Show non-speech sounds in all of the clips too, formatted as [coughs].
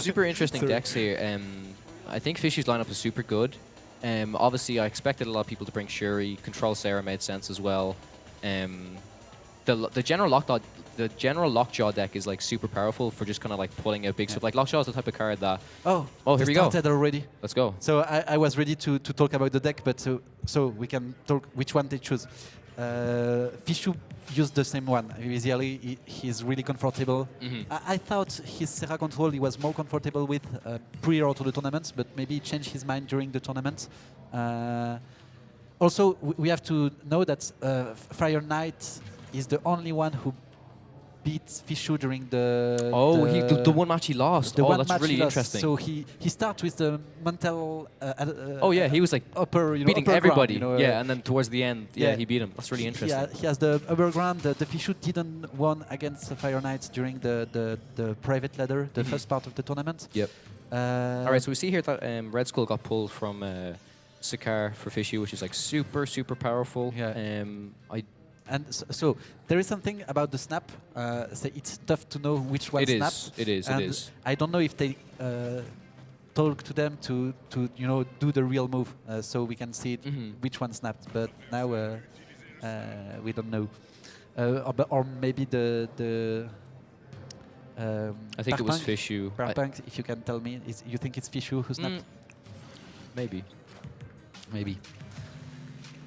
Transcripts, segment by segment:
super interesting decks here. Um, I think Fishy's lineup is super good. Um, obviously, I expected a lot of people to bring Shuri. Control Sera made sense as well. Um, the the general lockjaw the general lockjaw deck is like super powerful for just kind of like pulling out big Yeah. stuff. Like lockjaw is the type of card that Oh, Oh, here we go. started already. let's go. So I, I was ready to, to talk about the deck, but so, so we can talk which one they choose. Uh, Fishu used the same one. Visually, he, he's really comfortable. Mhm. I, I thought his Sera control he was more comfortable with uh, prior to the tournament, but maybe he changed his mind during the tournament. Uh, also, we have to know that uh, Fire Knight is the only one who beat Fishu during the Oh, he, the, the one match he lost. the oh, one that's match really he lost. interesting. So he he starts with the mental. Uh, uh, oh yeah, he was like upper, you know, beating upper everybody. Ground, you know, yeah, uh, and then towards the end, yeah, yeah. he beat him. That's really interesting. He, ha- he has the upper ground. The, the Fishu didn't won against the Fire Knights during the, the, the private ladder, the Mhm. first part of the tournament. Yep. Uh, All right, so we see here that um, Red Skull got pulled from uh, Sakaar for Fishy, which is like super, super powerful. Yeah. Um, I and so, so there is something about the snap. Uh, so it's tough to know which one it snap. is, it is, and it is. I don't know if they uh, talk to them to, to you know do the real move, uh, so we can see it, Mhm. which one snapped. But now uh, uh, we don't know, uh, or, or maybe the the. Um, I think it was Fishu. I- if you can tell me, is you think it's Fishu who snapped? Mm, maybe. Maybe.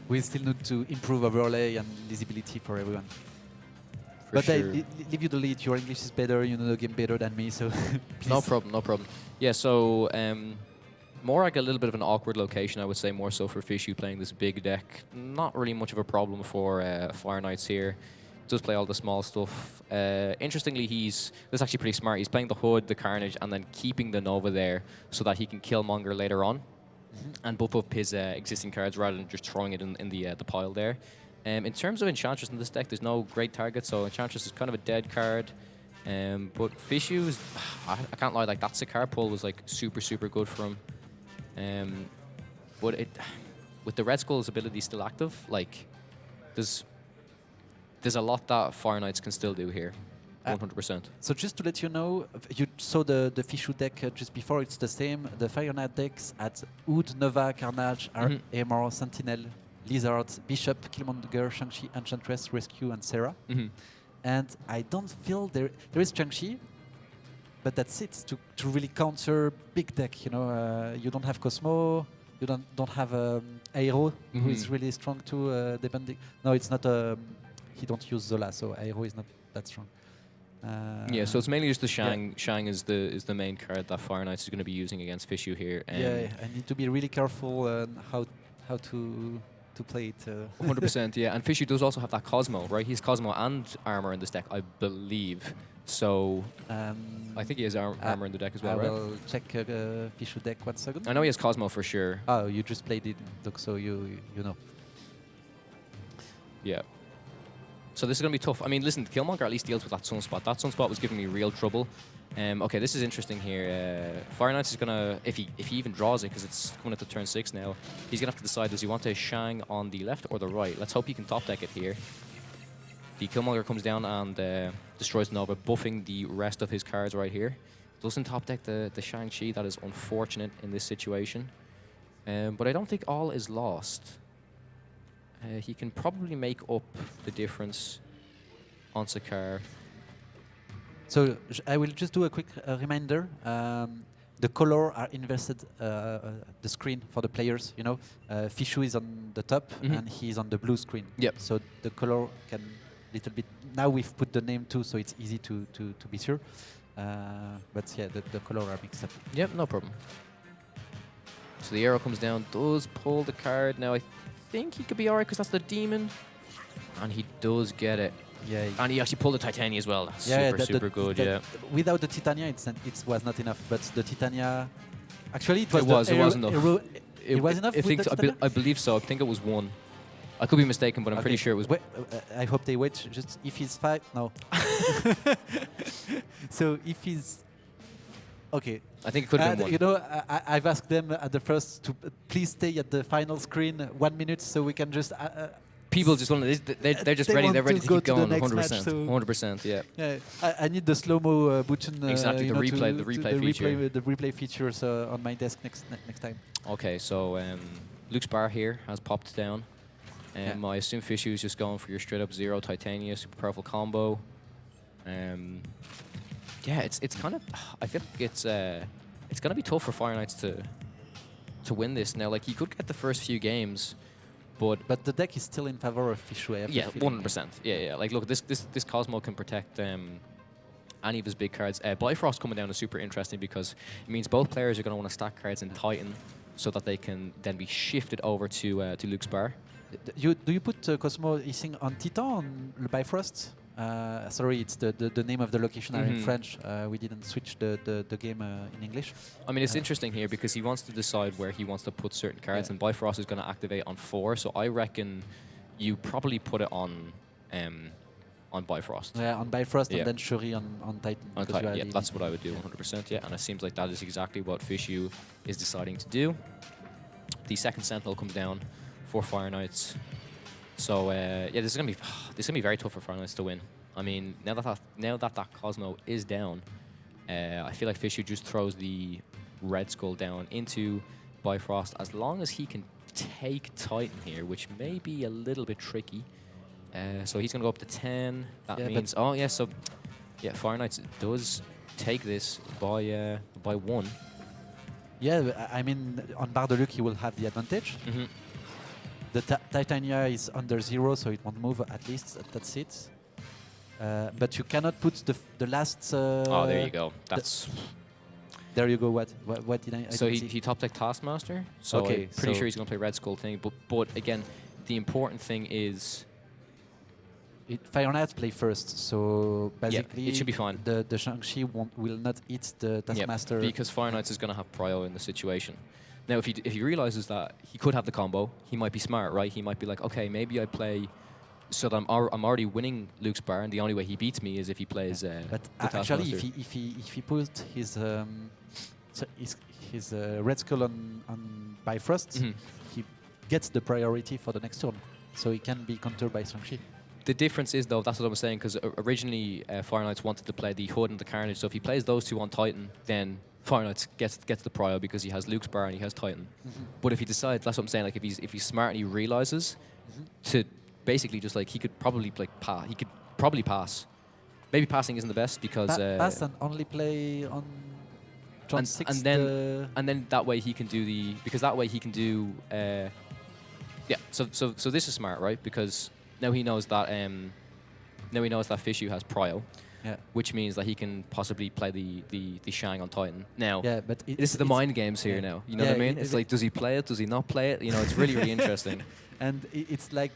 We still need to improve overlay and visibility for everyone. For but sure. I li- leave you the lead. Your English is better. You know the game better than me, so [laughs] No problem, no problem. Yeah, so um, more like a little bit of an awkward location, I would say, more so for Fishu playing this big deck. Not really much of a problem for uh, Fire Knights here. Does play all the small stuff. Uh, interestingly, he's this is actually pretty smart. He's playing the Hood, the Carnage, and then keeping the Nova there so that he can Killmonger later on and buff up his uh, existing cards rather than just throwing it in, in the uh, the pile there. Um, in terms of Enchantress in this deck, there's no great target, so Enchantress is kind of a dead card. Um, but Fishu is, [sighs] I, I can't lie, like that Sakaar pull was like super, super good for him. Um, but it, [sighs] with the Red Skull's ability still active, like there's there's a lot that Fire Knights can still do here, Uh, 100%. So just to let you know, you saw the the Fishu deck uh, just before. It's the same. The Fire Knight decks at Hood, Nova, Carnage, Ar- Mhm. Armor, Sentinel, Lizard, Bishop, Killmonger, Shang-Chi, Enchantress, Rescue, and Sera. Mhm. and I don't feel there there is Shang-Chi, but that's it to, to really counter big deck. You know, uh, you don't have Cosmo, you don't don't have um, Aero, who is Mhm. really strong too. Uh, depending, no, it's not. Um, he don't use Zola, so Aero is not that strong. Uh, yeah, so it's mainly just the Shang. Shang is the is the main card that Fire Knights is going to be using against Fishu here. Um, yeah, I need to be really careful on how how to to play it. Uh. 100%, [laughs] yeah. And Fishy does also have that Cosmo, right? He's Cosmo and armor in this deck, I believe. So Um, I think he has ar- Uh, armor in the deck as I well, right? will check uh, uh, Fishu deck one second. I know he has Cosmo for sure. Oh, you just played it, Doc, so you you know. Yeah. So this is going to be tough. I mean, listen, Killmonger at least deals with that sunspot. That sunspot was giving me real trouble. Um, okay, this is interesting here. Uh, Fire Knights is going to, if he if he even draws it, because it's coming up to turn six now, he's going to have to decide, does he want to Shang on the left or the right? Let's hope he can top deck it here. The Killmonger comes down and uh, destroys Nova, buffing the rest of his cards right here. Doesn't top deck the, the Shang-Chi. That is unfortunate in this situation. Um, but I don't think all is lost. Uh, he can probably make up the difference on Sakaar. So I will just do a quick uh, reminder. Um, the color are invested uh, uh, the screen for the players. You know, uh, Fishu is on the top Mhm. and he's on the blue screen. Yep. So the color can little bit. Now we've put the name too, so it's easy to to, to be sure. Uh, but yeah, the, the color are mixed up. Yep, no problem. So the Aero comes down, does pull the card. Now I think he could be alright because that's the demon. And he does get it. Yeah. And he actually pulled the Titania as well. That's yeah, super, the- the- good, the- yeah. Without the Titania, it's not, it was not enough. But the Titania, actually, it was. It was, it was enough. aero- it was enough I, think the I, be- I believe so. I think it was one. I could be mistaken, but I'm pretty sure it was. Wait, uh, I hope they wait. Just if he's five, no. [laughs] [laughs] so if he's okay, I think it could have and been one. you know, I, I've asked them at the first to uh, please stay at the final screen one minute so we can just uh, uh, people just want to. They're, they're just They ready. They're ready to to, go keep going. next 100. match, percent so- 100. percent Yeah. Yeah, I, I need the slow-mo uh, button. Uh, Exactly, the know, replay- the replay the feature. The replay features uh, on my desk next ne- next time. Okay, so um, Luke's bar here has popped down. Um, Yeah. I assume Fishu is just going for your straight up zero Titania super powerful combo. Um, yeah, it's it's kind of I feel like it's uh, it's gonna be tough for Fire Knights to to win this now. Like you could get the first few games, but But the deck is still in favor of Fishway. Yeah, one hundred percent. Yeah, yeah. Like look, this this this Cosmo can protect um, any of his big cards. Uh, Bifrost coming down is super interesting because it means both players are going to want to stack cards in Titan so that they can then be shifted over to uh, to Luke's bar. You, do you put uh, Cosmo Hissing on Titan on Bifrost? Uh, sorry, it's the, the, the name of the location are in Mhm. French. Uh, we didn't switch the, the, the game uh, in English. I mean, it's Uh, interesting here because he wants to decide where he wants to put certain cards, Yeah. and Bifrost is going to activate on four. So I reckon you probably put it on um, on Bifrost. Yeah, on Bifrost Yeah. and then Shuri on, on Titan. On Titan, yeah, that's what I would do 100%. Yeah, and it seems like that is exactly what Fishu is deciding to do. The second Sentinel comes down for Fire Knights. So uh, yeah, this is gonna be [sighs] this is gonna be very tough for Fire Knights to win. I mean, now that that, now that that Cosmo is down, uh, I feel like Fishu just throws the Red Skull down into Bifrost as long as he can take Titan here, which may be a little bit tricky. Uh, so he's gonna go up to 10. That Yeah, means oh yeah, so yeah, Fire Knights does take this by uh, by one. Yeah, I- mean, on Bar de Luc, he will have the advantage. Mhm. The ti- Titania is under zero, so it won't move at least. That's it. Uh, but you cannot put the, f- the last. Uh, oh, there you go. That's There you go. What? What, what did I? I so he, see? he top deck Taskmaster. So Okay, I'm pretty so- sure he's gonna play Red Skull thing. But but again, the important thing is It, Fire Knights play first, so basically it should be fine. The the Shang-Chi won't, will not hit the Taskmaster. because Fire Knights is gonna have prio in the situation. Now, if he if he realizes that he could have the combo, he might be smart, right? He might be like, okay, maybe I play. So that I'm, al- I'm already winning Luke's bar, and the only way he beats me is if he plays. Uh, but the actually, if he if he if he put his um, his, his uh, Red Skull on on Bifrost, Mhm. he gets the priority for the next turn, so he can be countered by Shang-Chi. The difference is, though, that's what I was saying, because originally uh, Fire Knights wanted to play the Hood and the Carnage. So if he plays those two on Titan, then Fire gets gets the prio because he has Luke's bar and he has Titan. But if he decides, that's what I'm saying. Like if he's if he's smart and he realizes to basically just like he could probably like pass. He could probably pass. Maybe passing isn't the best because Pa- uh, pass and only play on And- six. and then- the- and then that way he can do the because that way he can do uh, yeah so so so this is smart right because now he knows that um now he knows that Fishu has prio yeah. which means that he can possibly play the the, the Shang on Titan. Now Yeah, but it, this is the mind games here yeah. now. You know Yeah, what I mean? it- it's it- like does he play it? Does he not play it? You know it's really really interesting. [laughs] And it's like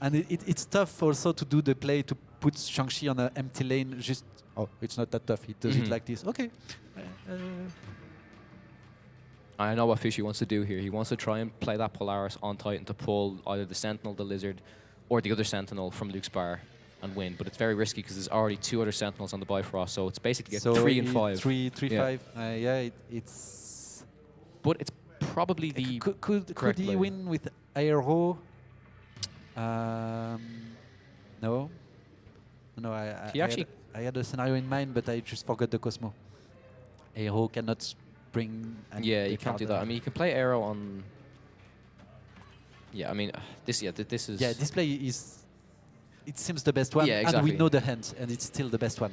and it, it, it's tough also to do the play to put Shang-Chi on an empty lane just oh it's not that tough. He does Mhm. it like this. Okay. Uh, I know what Fishy wants to do here. He wants to try and play that Polaris on Titan to pull either the Sentinel, the Lizard, or the other Sentinel from Luke's bar and win. But it's very risky because there's already two other Sentinels on the Bifrost, so it's basically a so three and five. three three Yeah. five uh, yeah it, it's But it's probably the could could, could he win with Aero um no no I, I, He I actually- had, I had a scenario in mind but I just forgot the Cosmo Aero cannot bring any yeah, you can't do that. uh, I mean, you can play Aero on. Yeah, I mean, this yeah, th- this is Yeah, this play is. It seems the best one, Yeah, and we know the hand, and it's still the best one.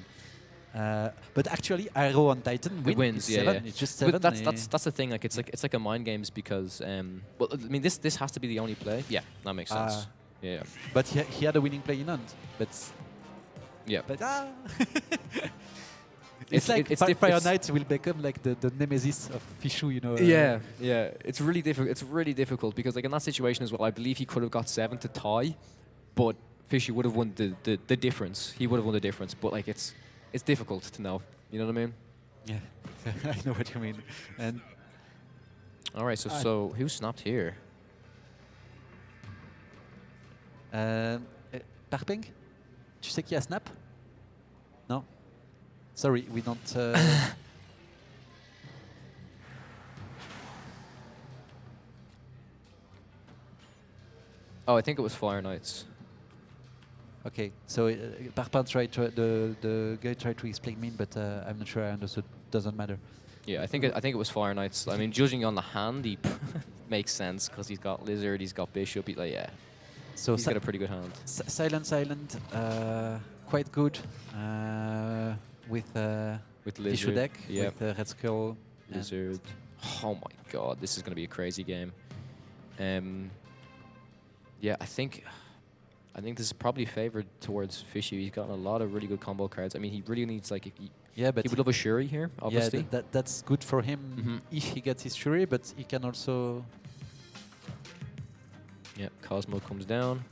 Uh, but actually, Aero on Titan It win, wins, yeah, seven. yeah. It's just seven. But that's eh, that's that's the thing. Like it's like it's like a mind games because um. Well, I mean, this this has to be the only play. Yeah, that makes sense. Ah. yeah. but he, he had a winning play in hand. But Yeah. but ah. [laughs] It's- it's, like it- it's Fi- Fire Knight will become like the, the nemesis of Fishu, you know. uh, Yeah, yeah. It's really difficult. It's really difficult because, like, in that situation as well, I believe he could have got seven to tie, but Fishy would have won the, the, the difference. He would have won the difference, but like, it's it's difficult to know. You know what I mean? Yeah, [laughs] I know what you mean. And All right. So I- so who snapped here? um, eh, Parping, tu sais qui a snap? No. Sorry, we don't. Uh, [laughs] Oh, I think it was Fire Knights. Okay, so uh, Parpar tried to, the the guy tried to explain me, but uh, I'm not sure I understood. Doesn't matter. Yeah, I think it, I think it was Fire Knights. I mean, judging on the hand, he [laughs] makes sense because he's got Lizard, he's got Bishop. He's like, yeah, So he's got a pretty good hand. Si- Silent Island, uh, quite good uh, with uh, With Lizard, deck, yeah, with uh, Red Skull. Lizard. Oh my god, this is going to be a crazy game. Um, yeah, I think I think this is probably favored towards Fishy. He's gotten a lot of really good combo cards. I mean, he really needs like if he, yeah, but he would love a Shuri here, yeah, obviously. th- that, that's good for him Mhm. if he gets his Shuri, but he can also Yeah, Cosmo comes down.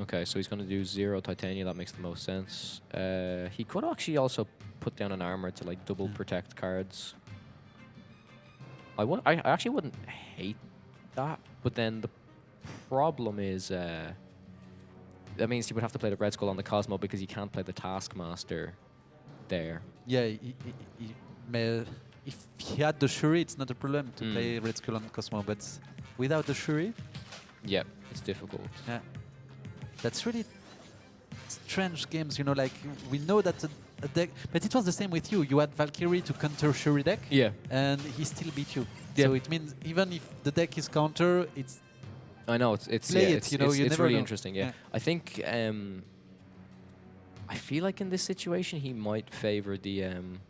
Okay, so he's going to do zero Titania. That makes the most sense. Uh, he could actually also put down an armor to like double Yeah. protect cards. I. I I actually wouldn't hate that, but then the problem is uh, that means you would have to play the Red Skull on the Cosmo because you can't play the Taskmaster there. yeah. He, he, he if he had the Shuri, it's not a problem to Mm. play Red Skull on Cosmo, but without the Shuri, Yeah, it's difficult. Yeah. That's really strange games, you know, like we know that a, a deck, but it was the same with you. You had Valkyrie to counter Shuri deck, Yeah, and he still beat you. Yeah. So it means even if the deck is counter, it's I know it's it's Play yeah, it, it's, you know, it's, you it's really know. interesting. Yeah. Yeah. I think um, I feel like in this situation he might favor the um,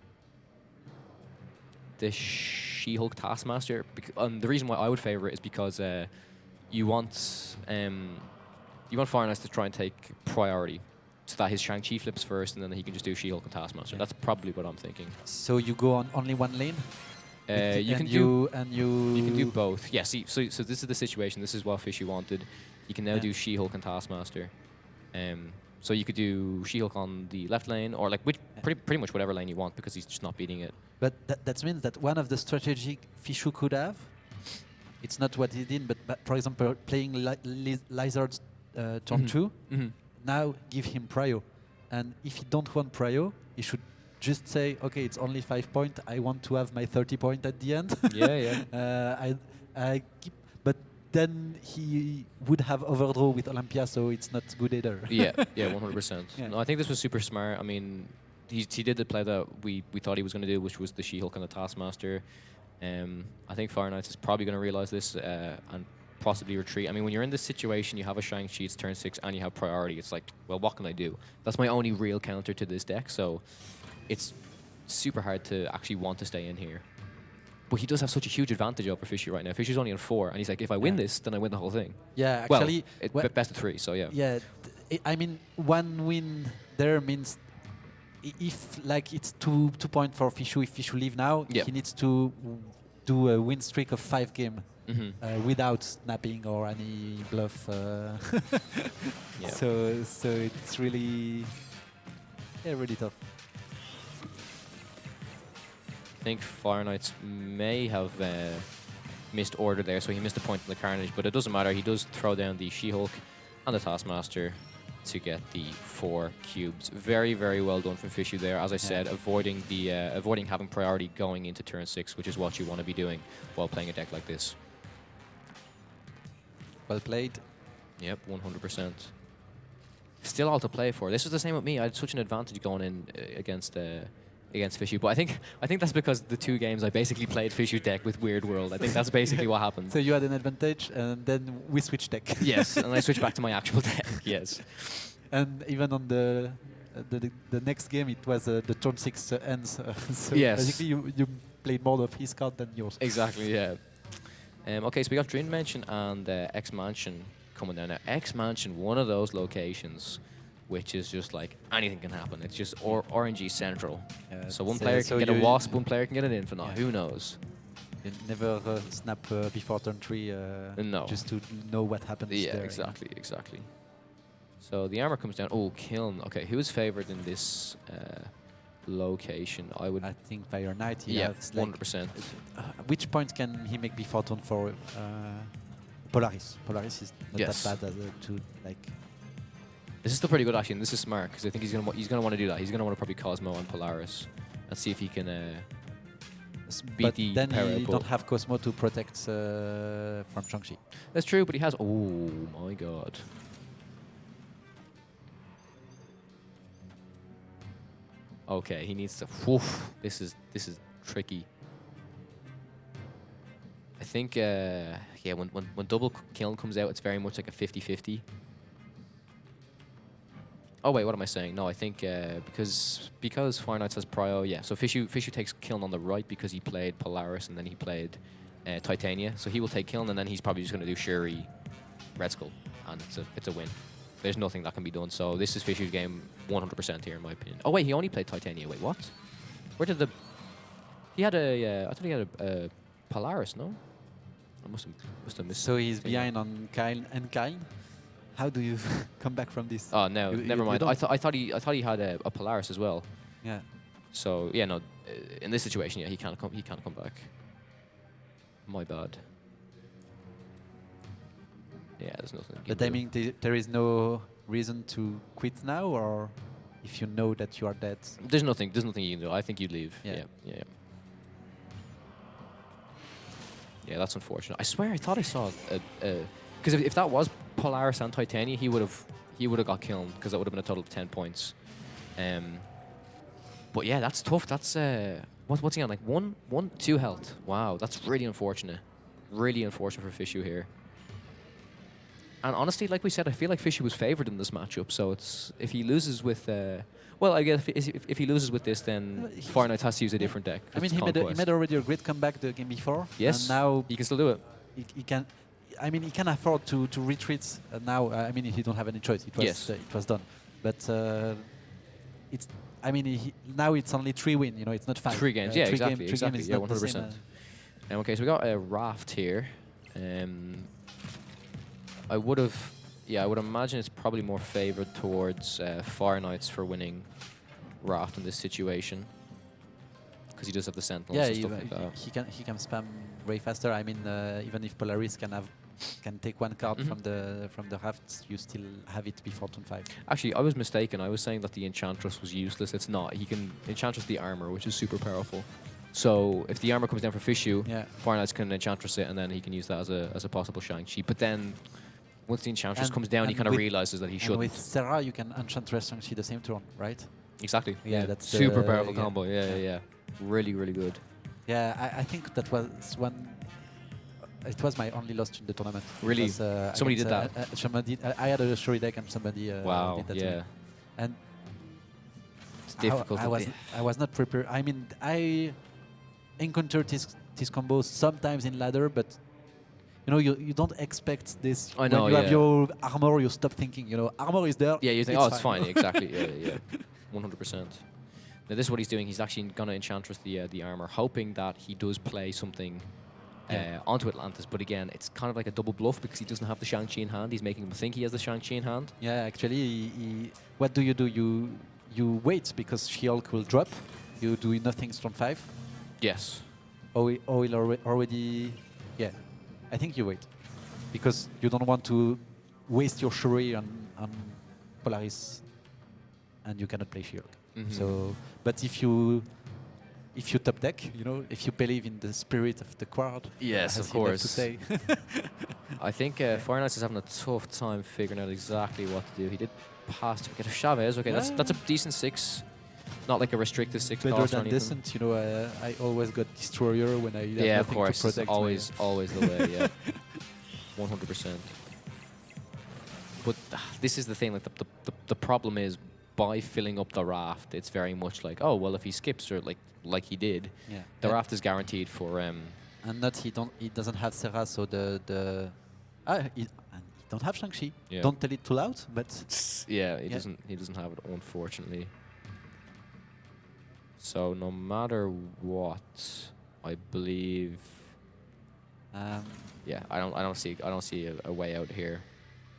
the She-Hulk Taskmaster. And the reason why I would favor it is because uh, you want um, you want Fire Knights to try and take priority. So that his Shang-Chi flips first, and then he can just do She-Hulk and Taskmaster. Yeah. That's probably what I'm thinking. so you go on only one lane. Uh, you and can do you and you you can do both. Yeah, see, so, so this is the situation. This is what Fishy wanted. You can now Yeah. do She-Hulk and Taskmaster. Um, so you could do She-Hulk on the left lane, or like which, pretty, pretty much whatever lane you want, because he's just not beating it. But that, that means that one of the strategic Fishu could have, it's not what he did, but, but for example, playing li- li- Lizard uh, turn Mhm. two, Mm-hmm. now give him prio. And if he don't want prio, he should just say, okay, it's only five point. I want to have my 30 point at the end. [laughs] Yeah, yeah. [laughs] uh, I, I keep, but then he would have overdraw with Olympia, so it's not good either. [laughs] yeah, yeah, 100%. Yeah. No, I think this was super smart. I mean, he, he did the play that we, we thought he was going to do, which was the She-Hulk and the Taskmaster. Um, I think Fire Knights is probably going to realize this uh, and possibly retreat. I mean, when you're in this situation, you have a Shang-Chi, it's turn six, and you have priority. It's like, well, what can I do? That's my only real counter to this deck, so it's super hard to actually want to stay in here. But he does have such a huge advantage over Fishy right now. Fishy's only on four, and he's like, if I win Yeah. this, then I win the whole thing. yeah, Well, actually, it, wha- best of three, so yeah. Yeah, I mean, one win there means if like it's two two point for Fishu. If Fishu leave now, Yeah. he needs to do a win streak of five game hmm uh, without snapping or any bluff. Uh [laughs] Yeah. So so it's really yeah really tough. I think Fire Knights may have uh, missed order there, so he missed a point in the Carnage, but it doesn't matter. He does throw down the She-Hulk and the Taskmaster to get the four cubes. Very, very well done from Fishu there. As I said, avoiding the uh, avoiding having priority going into turn six, which is what you want to be doing while playing a deck like this. Well played. Yep, 100%. Still all to play for. This was the same with me. I had such an advantage going in uh, against uh, against Fishu, but I think I think that's because the two games I basically played Fishu deck with Weird World. I think that's basically what happened. So you had an advantage, and then we switched deck. yes, and I switched back to my actual [laughs] deck. Yes. and even on the uh, the, the, the next game, it was uh, the turn six uh, ends. Uh, [laughs] so Yes. basically, you, you played more of his card than yours. Exactly. Yeah. Um, okay, so we got Dream Mansion and uh, X Mansion coming down now. X Mansion, one of those locations, which is just like anything can happen. It's just or RNG central. Yeah, so one uh, player can so get a Wasp, one player can get an Infinaut. Yeah. Who knows? You never uh, snap uh, before turn three. Uh, No. Just to know what happens. Yeah, there. exactly, exactly. So the armor comes down. Oh, Kiln. Okay, who is favored in this uh, location? I would. I think Fire Knight. Yeah, 100%. uh, which point can he make before turn four? Uh, Polaris. Polaris is not Yes. that bad as to like. This is still pretty good actually, and this is smart because I think he's gonna he's gonna want to do that. He's gonna want to probably Cosmo and Polaris, and see if he can uh, beat but the then you output. don't have Cosmo to protect uh, from Shang-Chi. That's true, but he has. Oh my god. Okay, he needs to. Woof, this is this is tricky. I think, uh, yeah, when, when, when double kiln comes out, it's very much like a 50-50. Oh wait, what am I saying? No, I think uh, because because Fire Knights has Prio, yeah. So Fishu Fishu takes Kiln on the right because he played Polaris and then he played uh, Titania. So he will take Kiln and then he's probably just going to do Shuri, Red Skull, and it's a it's a win. There's nothing that can be done. So this is Fishu's game 100% here in my opinion. Oh wait, he only played Titania. Wait, what? Where did the? He had a. Uh, I thought he had a, Polaris. No. I must have must have missed. So he's behind on Kiln and Kiln. How do you [laughs] come back from this? Oh no, You- you- never you mind. I don't- thought I thought he I thought he had a, a Polaris as well. Yeah. So yeah, no. uh, In this situation, yeah, he can't come. He can't come back. My bad. Yeah, there's nothing. But I mean, th- there is no reason to quit now, or if you know that you are dead. there's nothing. There's nothing you can do. I think you'd leave. Yeah. Yeah, yeah. Yeah, Yeah, that's unfortunate. I swear, I thought I saw a because if, if that was Polaris and Titania, he would have he would have got killed because that would have been a total of ten points. Um. But yeah, that's tough. That's uh, what, what's he on? Like one, one, two health. Wow, that's really unfortunate. Really unfortunate for Fishu here. And honestly, like we said, I feel like Fishy was favoured in this matchup. So it's if he loses with, uh, well, I guess if, if, if he loses with this, then Fire Knight has to use a different deck. I mean, he made, a, he made already a great comeback the game before. Yes. And now He can still do it. he, he can. I mean, he can afford to to retreat uh, now. I mean, he don't have any choice. It was Yes. uh, it was done. But uh, it's. I mean, he, now it's only three win. You know, it's not five. Three games, Uh, yeah, three exactly, Game, three exactly, Game yeah, not the same, 100%. uh, Um, okay, so we got a raft here. Um, I would have, yeah, I would imagine it's probably more favoured towards uh, Fire Knights for winning raft in this situation. Because he does have the sentinels yeah, and he, stuff like that. he can he can spam way faster. I mean, uh, even if Polaris can have can take one card Mhm. from the from the rafts, you still have it before turn five. Actually, I was mistaken. I was saying that the Enchantress was useless. It's not. He can Enchantress the armor, which is super powerful. So if the armor comes down for Fishu, Yeah. Fire Knights can Enchantress it, and then he can use that as a as a possible Shang-Chi. But then once the Enchantress And- comes down, he kind of realizes that he shouldn't. with Sera, you can Enchantress Shang-Chi the same turn, right? Exactly. Yeah, Yeah, that's super the- powerful yeah. combo. Yeah, yeah, yeah. Really, really good. Yeah, I, I think that was one. It was my only loss in the tournament. Really? was, uh, Somebody did against, uh, uh, somebody, I I had a Shuri deck and somebody uh, wow. did that to Yeah. me. And It's difficult. I, to was I was not prepared. I mean, I encountered this this combo sometimes in ladder, but you know, you, you don't expect this. I know, When you have your armor, you stop thinking. You know, armor is there. yeah, you think, oh, it's fine. [laughs] exactly. Yeah, yeah, yeah. One hundred percent. Now this is what he's doing. He's actually gonna Enchantress the uh, the armor, hoping that he does play something. Yeah. Uh, onto Atlantis, but again, it's kind of like a double bluff because he doesn't have the Shang-Chi in hand. He's making him think he has the Shang-Chi in hand. Yeah, actually, he, he, what do you do? You you wait because She-Hulk will drop. You do nothing turn five. Yes. Or he, or alre- already. Yeah, I think you wait because you don't want to waste your Shuri on, on Polaris, and you cannot play She-Hulk. Mhm. So, but if you if you top deck, you know, if you believe in the spirit of the crowd. Yes, of course. [laughs] [laughs] I think uh, Knights is having a tough time figuring out exactly what to do. He did pass to get a Chavez. Okay, that's that's a decent six. Not like a restricted six Better than decent, you know. Uh, I always got destroyer when I Yeah, of course. It's always, always the way. Yeah, [laughs] one hundred percent. But ah, this is the thing. Like the the the problem is by filling up the raft, it's very much like oh well, if he skips or like like he did, yeah. the and, raft is guaranteed for um. and not he don't he doesn't have Sera, so the the ah he, and he don't have Shang-Chi. Yeah. Don't tell it too loud, but Yeah, he Yeah. doesn't. He doesn't have it, unfortunately. So no matter what, I believe. um, Yeah, I don't. I don't see. I don't see a, a way out here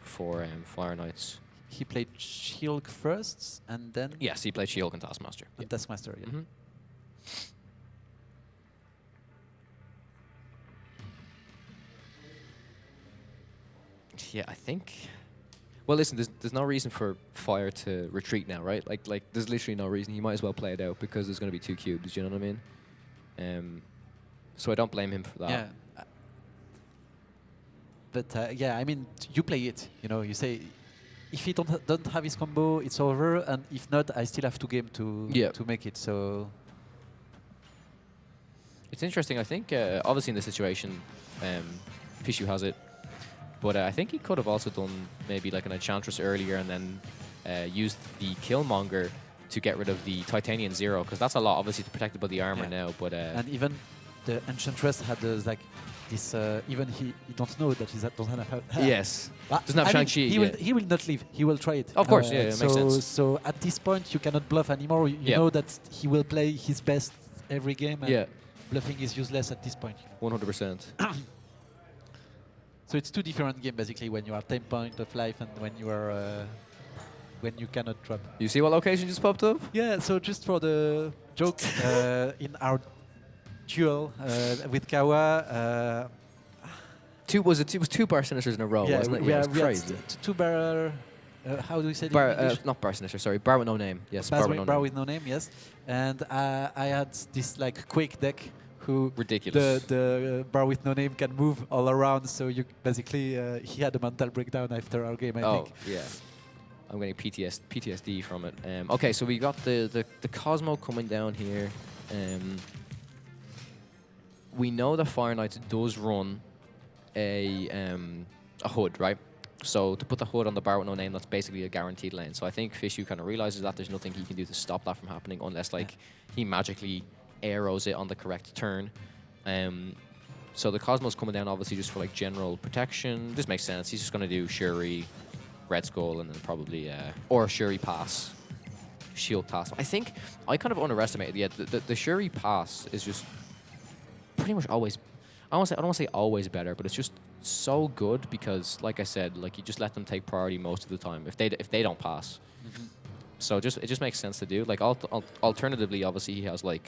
for um, Fire Knights. He played She-Hulk first, and then Yes, he played She-Hulk and Taskmaster. and Taskmaster. Yeah. Mhm. Yeah, I think. Well, listen. There's, there's no reason for Fire to retreat now, right? Like like there's literally no reason. He might as well play it out because there's going to be two cubes. You know what I mean? Um, So I don't blame him for that. Yeah. Uh, But uh, yeah, I mean, you play it. You know, you say, if he don't don't have his combo, it's over, and if not, I still have two game to Yeah. to make it. So It's interesting. I think, uh, obviously, in this situation, um, Fishu has it, but uh, I think he could have also done maybe like an Enchantress earlier and then uh, used the Killmonger to get rid of the Titanian Zero, because that's a lot, obviously, protected by the armor Yeah. now. But uh, and even the Enchantress had uh, like this. Uh, even he, he don't know that he doesn't have. yes, Ah, Doesn't have Shang-Chi, He will he will not leave. He will try it. Of course, yeah, it so, makes sense. So at this point, you cannot bluff anymore. You, Yeah. know that he will play his best every game. And yeah, Bluffing is useless at this point. 100%. [coughs] So it's two different games basically when you are 10 point of life and when you are uh, when you cannot drop. You see what location just popped up? Yeah. So just for the joke, [laughs] uh, in our duel uh, with Kawa. Uh, Two was it? It was two bar sinisters in a row, yeah, wasn't it? yeah, it was crazy. two bar. Uh, how do we say Bar, uh, not bar sinister, sorry, bar with no name. Yes, Bar, bar with no bar name. with no name, yes. And uh, I had this like quick deck who Ridiculous. the uh, bar with no name can move all around. So you basically uh, he had a mental breakdown after our game. I oh, think. yeah. I'm getting PTS, PTSD from it. Um, okay, so we got the, the, the Cosmo coming down here. Um, we know that Fire Knight does run a um, a hood, right? So to put the hood on the bar with no name, that's basically a guaranteed lane. So I think Fishu kind of realizes that there's nothing he can do to stop that from happening unless like he magically arrows it on the correct turn. Um, so the Cosmos coming down obviously just for like general protection. This makes sense. He's just going to do Shuri, Red Skull, and then probably uh, or Shuri pass, Shield pass. I think I kind of underestimated. Yeah, the, the, the Shuri pass is just pretty much always. I don't say I don't want to say always better, but it's just so good because, like I said, like you just let them take priority most of the time if they if they don't pass. So just it just makes sense to do. Like al- al- alternatively, obviously he has like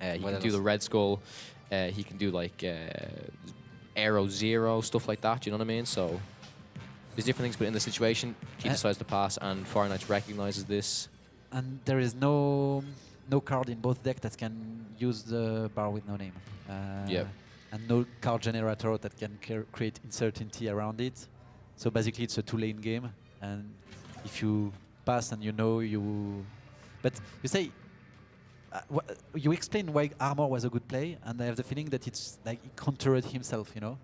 uh, he What can do the? Red Skull. Uh, he can do like uh, Aero Zero stuff like that. You know what I mean? So there's different things, but in the situation, he Uh, decides to pass, and Fire Knights recognizes this. And there is no no card in both deck that can use the bar with no name. Uh, Yep. And no card generator that can cre- create uncertainty around it. So basically, it's a two-lane game, and if you pass and you know you, but you say. Uh, you explain why armor was a good play, and I have the feeling that it's like he countered himself, you know.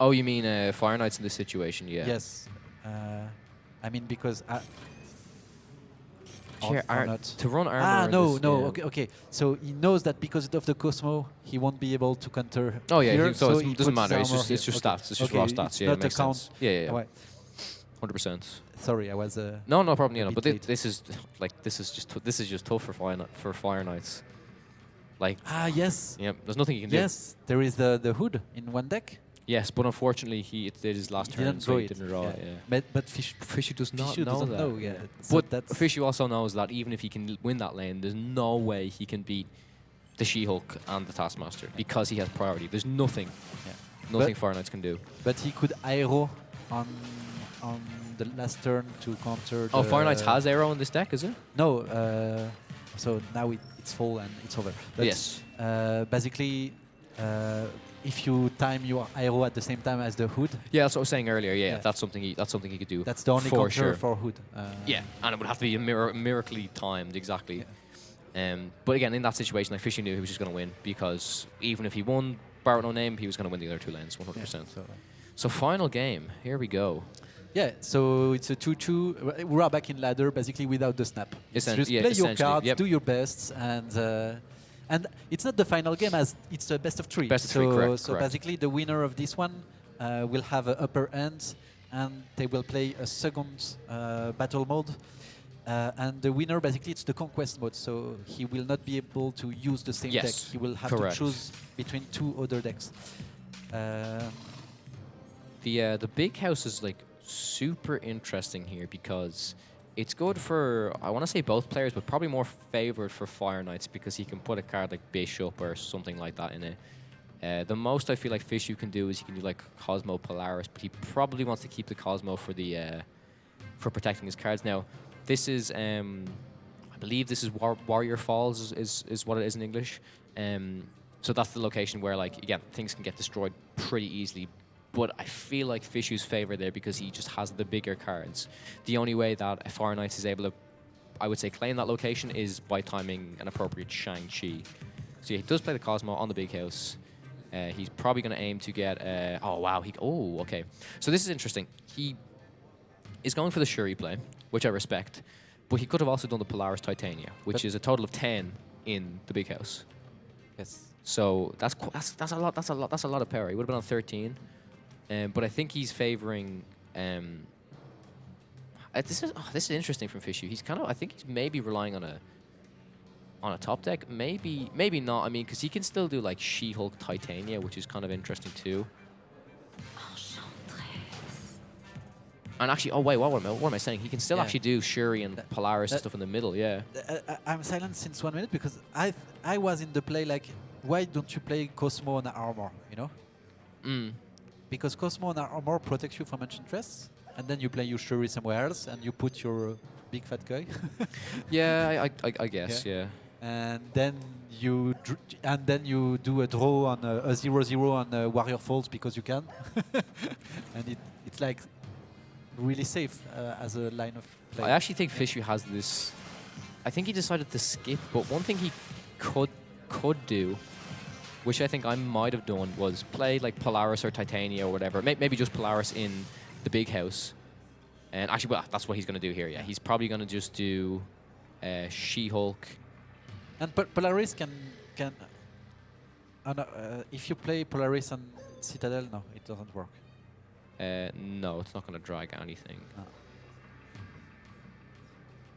Oh, you mean uh, Fire Knights in this situation? Yeah. Yes. Uh, I mean because I, or- Sure, or ar- not. to run armor. Ah no this- no yeah. okay okay so he knows that because of the Cosmo he won't be able to counter. Oh yeah, here, he- so, he it doesn't matter. It's just it's here. just Okay. stats. It's just Okay, raw it's stats. Yeah, not it makes count. sense. Yeah, yeah, yeah. Hundred percent. Sorry, I was. Uh, No, no problem. a You know, but thi- late. this is like this is just this is just tough for Fire for Fire Knights. Like, ah yes yeah, there's nothing you can do. yes there is the the hood in one deck. Yes, but unfortunately, he it did his last He turn, so he it. didn't draw it. yeah. Yeah. But but fish Fishy does not Fishu know doesn't that. know. Yeah. So But that's Fishy also knows that even if he can win that lane, there's no way he can beat the She-Hulk and the Taskmaster because he has priority. There's nothing, yeah. nothing But- Fire Knights can do. But he could aero on on the last turn to counter. Oh, Fire Knights has Aero in this deck, is it? No, uh, so now it, it's full and it's over. But yes. Uh, basically, uh, if you time your Aero at the same time as the hood, Yeah, that's what I was saying earlier. Yeah, Yeah. that's something he that's something he could do. that's the only for sure. for hood. Uh, Yeah, and it would have to be a mir- miraculously timed exactly. Um, but again, in that situation, like Fishy knew he was just going to win because even if he won Barrett no name, he was going to win the other two lanes, 100%. yeah, so, uh, So final game, here we go. yeah, so it's a 2-2. We are back in ladder, basically without the snap. It's just yeah, play your cards, yep. do your best, and uh, and it's not the final game as it's a best of three. Best of so, three, correct, So correct. basically, the winner of this one uh, will have an upper end, and they will play a second uh, battle mode. Uh, and the winner, basically, it's the conquest mode, so he will not be able to use the same Yes, deck. He will have correct. to choose between two other decks. Um, The uh, the big house is like super interesting here because it's good for I want to say both players, but probably more favored for Fire Knights because he can put a card like Bishop or something like that in it. Uh, the most I feel like Fishu can do is you can do like Cosmo Polaris, but he probably wants to keep the Cosmo for the uh, for protecting his cards. Now, this is um, I believe this is War- Warrior Falls is, is is what it is in English. Um, so that's the location where, like, again, things can get destroyed pretty easily. But I feel like Fishu's favor there because he just has the bigger cards. The only way that a Fire Knights is able to, I would say, claim that location is by timing an appropriate Shang-Chi. So yeah, he does play the Cosmo on the big house. Uh, he's probably going to aim to get. Uh, oh wow! He oh okay. So this is interesting. He is going for the Shuri play, which I respect, but he could have also done the Polaris Titania, which But- is a total of ten in the big house. Yes. So that's that's that's a lot. That's a lot. That's a lot of power. He would have been on thirteen, um, but I think he's favoring. Um, uh, this is oh, this is interesting from Fishu. He's kind of. I think he's maybe relying on a. On a top deck, maybe maybe not. I mean, because he can still do like She-Hulk Titania, which is kind of interesting too. And actually, oh wait, what am I, what am I saying? He can still Yeah. actually do Shuri and That- Polaris and stuff in the middle. Yeah. Uh, I, I'm silent since one minute because I I was in the play like, why don't you play Cosmo on armor? You know, Mm. Because Cosmo on armor protects you from ancient enchantress, and then you play your Shuri somewhere else, and you put your uh, big fat guy, [laughs] Yeah, I, I, I guess. Yeah. and then you and then you do a draw on a, a zero zero on uh, Warrior Falls because you can, [laughs] and it, it's like really safe uh, as a line of play. I actually think Fishu has this. I think he decided to skip, but one thing he could could do, which I think I might have done, was play like Polaris or Titania or whatever. Maybe just Polaris in the big house. And actually, well, that's what he's going to do here. Yeah, he's probably going to just do uh, She-Hulk. And Pol- Polaris can can. Uh, no, uh, if you play Polaris on Citadel, no, it doesn't work. Uh, no, it's not going to drag anything. No.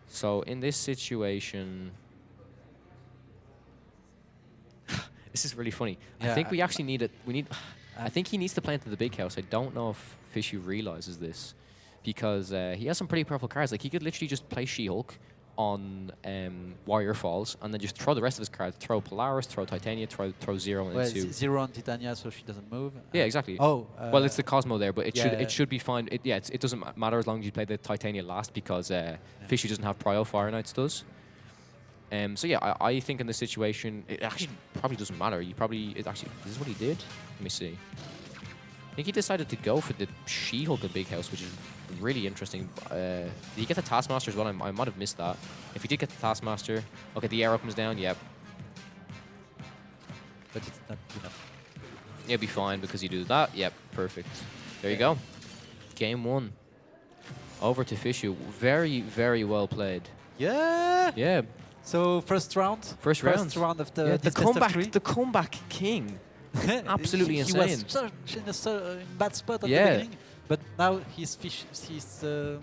So in this situation, this is really funny. I think we actually need it. We need. I think he needs to play into the big house. I don't know if Fishy realizes this because uh, he has some pretty powerful cards. Like he could literally just play She-Hulk on um, Warrior Falls and then just throw the rest of his cards. Throw Polaris, throw Titania, throw throw Zero Well, into. zero on Titania, so she doesn't move. Yeah, exactly. Oh, uh, Well, it's the Cosmo there, but it should yeah. it should be fine. It, yeah, it's, it doesn't matter as long as you play the Titania last because uh, Fishy doesn't have Prio Fire Knights does. Um, so yeah, I, I think in this situation it actually probably doesn't matter. You probably it actually this is what he did. Let me see. I think he decided to go for the She-Hulk in Big House, which is really interesting. Uh, did he get the Taskmaster as well? I, I might have missed that. If he did get the Taskmaster, okay, the Aero comes down. Yep, but it's not enough. You'll be fine because you do that. Yep, perfect. There you go. Game one. Over to Fishu. Very, very well played. Yeah. Yeah. So first round. First round. First round of the, yeah, the comeback, the comeback king. [laughs] absolutely he, insane. He was such in a so- in bad spot at Yeah. the beginning, but now his fish, his um,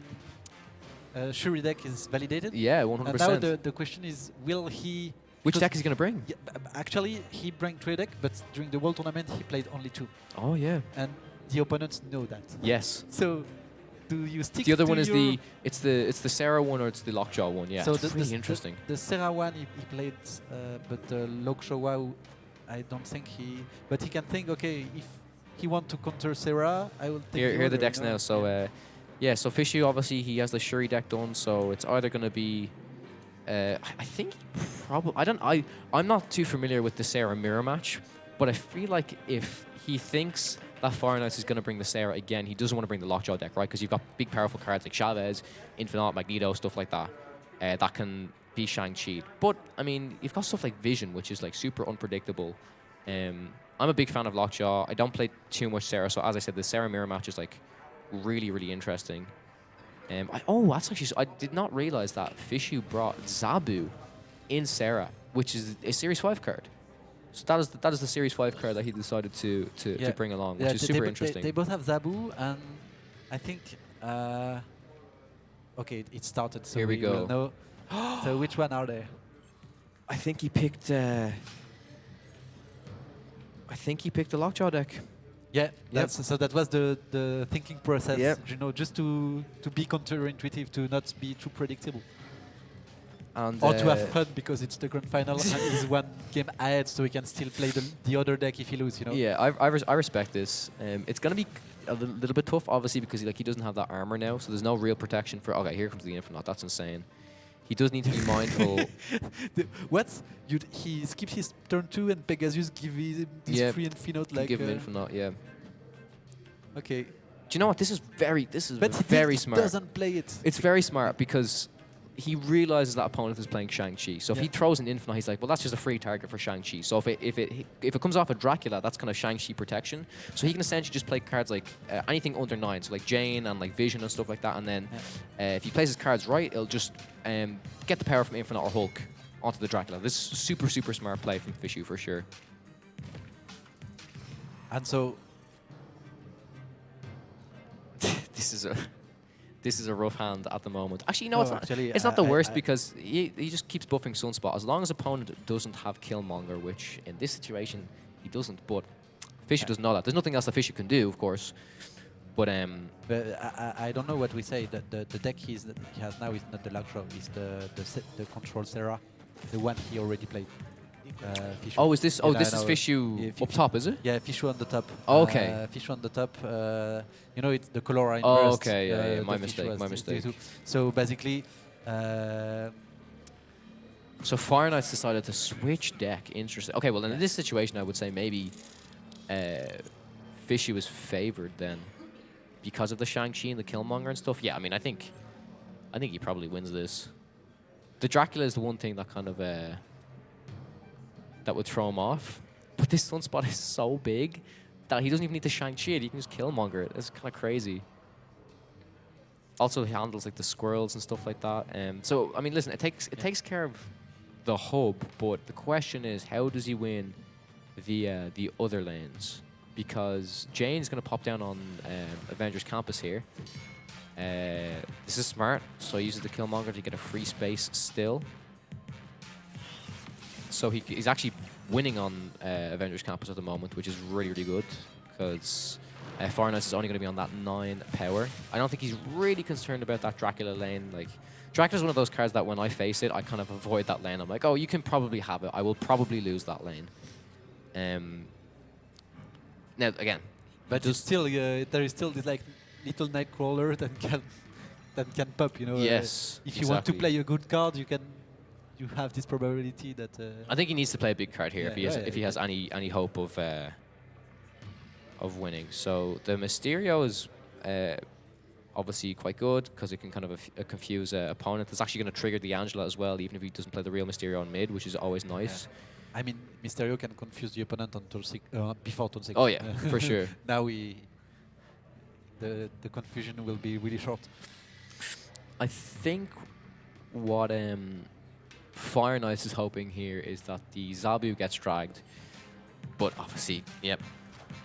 uh, Shuri deck is validated. Yeah, 100%. And now the, the question is, will he? Which deck is he going to bring? Yeah, actually, he bring three deck, but during the World Tournament he played only two, Oh, yeah. and the opponents know that. Yes. So, do you stick? The other to one is the it's the it's the Sera one or it's the Lockjaw one. Yeah, so it's the, really the, interesting. The, the Sera one he, he played, uh, but the Lockjaw, I don't think he. But he can think, okay, if he want to counter Sera, I will take. Here, the here are the decks you know? now. So, uh, yeah, so Fishy obviously he has the Shuri deck done. So it's either going to be, uh, I- I think probably I don't I I'm not too familiar with the Sera mirror match, but I feel like if he thinks that Fire is going to bring the Sera again, he doesn't want to bring the Lockjaw deck, right? Because you've got big powerful cards like Chavez, Infinaut, Magneto, stuff like that, uh, that can be Shang-Chi. But I mean, you've got stuff like Vision, which is like super unpredictable. Um, I'm a big fan of Lockjaw. I don't play too much Sera, so as I said, the Sera mirror match is like really, really interesting. Um, I, oh, that's actually. I did not realize that Fishu brought Zabu in Sera, which is a Series Five card. So that is the, that is the Series Five card that he decided to to, Yeah. to bring along, Yeah, which is super they, interesting. They, they both have Zabu, and I think. Uh, okay, it started. So Here we will go. know. [gasps] so which one are they? I think he picked. Uh, I think he picked the Lockjaw deck. Yeah, that's, so that was the, the thinking process, Yep. you know, just to, to be counterintuitive, to not be too predictable. And, Or to uh, have fun because it's the grand final and he's [laughs] one game ahead, so he can still play the, the other deck if he loses, you know. Yeah, I, I, res- I respect this. Um, it's gonna be a little, little bit tough, obviously, because like he doesn't have that armor now, so there's no real protection for. Okay, here comes the Infinaut. That's insane. he does need to be mindful. [laughs] The- what? You he skips his turn two and Pegasus give him this Yeah, free Infinaut like. give him uh, Infinaut, yeah. Okay, Do you know what? This is very, this is but he, very he smart. doesn't play it. It's very smart because he realizes that opponent is playing Shang-Chi. So if Yeah. he throws an Infinaut, he's like, well, that's just a free target for Shang-Chi. So if it, if it, if it comes off a Dracula, that's kind of Shang-Chi protection. So he can essentially just play cards like uh, anything under nine, so like Jane and like Vision and stuff like that. And then uh, if he plays his cards right, it'll just um, get the power from Infinaut or Hulk onto the Dracula. This is super, super smart play from Fishu for sure. And so [laughs] this is a this is a rough hand at the moment. Actually, no, No, it's not. actually, it's not I- the worst I- because he, he just keeps buffing Sunspot. As long as opponent doesn't have Killmonger, which in this situation he doesn't. But Fisher Yeah. doesn't know that. There's nothing else that Fisher can do, of course. But um, But I, I I don't know what we say. The, the, the deck he's, he has now is not the Luxro, it's the, the, the Control Sera, the one he already played. Uh, oh, is this? Oh, Yeah, this is know. Fishu Yeah, up top, is it? Yeah, Fishu on the top. Oh, okay. Uh, Fishu on the top. Uh, you know, it's the color are Oh, okay, yeah, uh, yeah, my mistake, my mistake. So basically, uh, So Fire Knights decided to switch deck. Interesting. Okay, well, in this situation, I would say maybe uh, Fishy was favored then because of the Shang-Chi and the Killmonger and stuff. Yeah, I mean, I think I think he probably wins this. The Dracula is the one thing that kind of uh, that would throw him off. But this sunspot [laughs] is so big that he doesn't even need to Shang-Chi it. He can just Killmonger it. It's kind of crazy. Also, he handles like the squirrels and stuff like that. Um, so, I mean, listen, it takes it takes care of the hub, but the question is, how does he win the uh, the other lanes? Because Jane's going to pop down on um, Avengers Campus here. Uh, this is smart, so he uses the Killmonger to get a free space still. So he, he's actually winning on uh, Avengers Campus at the moment, which is really, really good because uh, Fire Knights is only going to be on that 9 power. I don't think he's really concerned about that Dracula lane. Like, Dracula's one of those cards that when I face it, I kind of avoid that lane. I'm like, oh, you can probably have it. I will probably lose that lane. Um, now, again, but it's still uh, there is still this like little Nightcrawler [laughs] that can that can pop. You know. uh, yes. if you want to play a good card, you can. You have this probability that. Uh, I think he needs to play a big card here if he has yeah, if he yeah. has any any hope of uh, of winning. So the Mysterio is uh, obviously quite good because it can kind of uh, confuse uh, opponent. It's actually going to trigger the Angela as well, even if he doesn't play the real Mysterio on mid, which is always nice. I mean, Mysterio can confuse the opponent on turn six, uh, before turn six. Oh yeah, [laughs] for sure. now we. The the confusion will be really short. I think what um, Fire Knights is hoping here is that the Zabu gets dragged, but obviously, yep,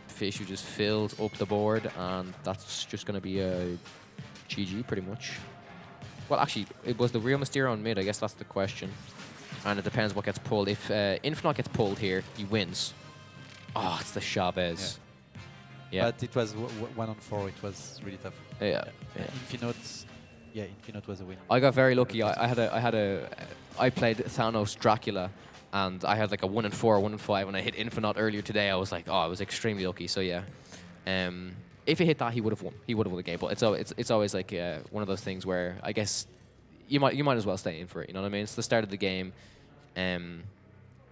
Fishu just filled up the board, and that's just going to be a GG pretty much. Well, actually, it was the real Mysterio on mid. I guess that's the question, and it depends what gets pulled. If uh, Infinaut gets pulled here, he wins. Oh, it's the Chavez. Yeah, But it was one on four. It was really tough. yeah, yeah. Infinaut, yeah, Infinaut was a win. I got very lucky. I, I had a, I had a, I played Thanos Dracula, and I had like a one and four, one and five, and I hit Infinaut earlier today. I was like, oh, I was extremely lucky. So yeah, um, if he hit that, he would have won. He would have won the game. But it's it's it's always like uh, one of those things where I guess you might you might as well stay in for it. You know what I mean? It's the start of the game, um,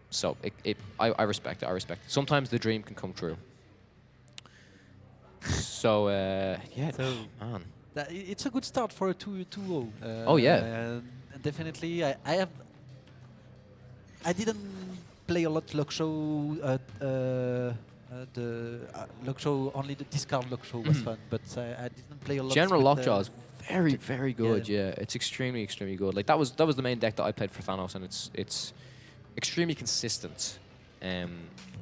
so it, it I, I respect it. I respect it. Sometimes the dream can come true. So uh, yeah, So- man. That, it's a good start for a 2 2 0. Uh, Oh, yeah. and definitely, I, I have. I didn't play a lot Lockjaw. Uh, uh, uh, the uh, Lockjaw, only the discard Lockjaw was Mhm. fun, but I, I didn't play a lot. General Lockjaw uh, is very, very yeah. good. Yeah. it's extremely, extremely good. Like that was that was the main deck that I played for Thanos, and it's it's extremely consistent, um,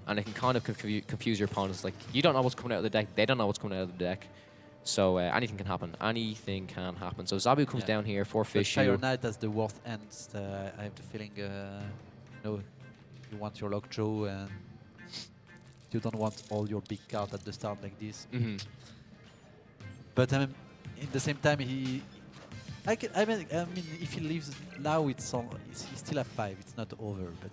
and it can kind of confu- confuse your opponents. Like you don't know what's coming out of the deck, they don't know what's coming out of the deck, so uh, anything can happen. Anything can happen. So Zabu comes Yeah. down here for fish. Fire Knight has the worst ends. Uh, I have the feeling, uh, you know, you want your Lockjaw and you don't want all your big cards at the start like this. hmm But um, in the same time, he. I, can, I mean, I mean, if he leaves now, it's on. It's, he still have five. It's not over. But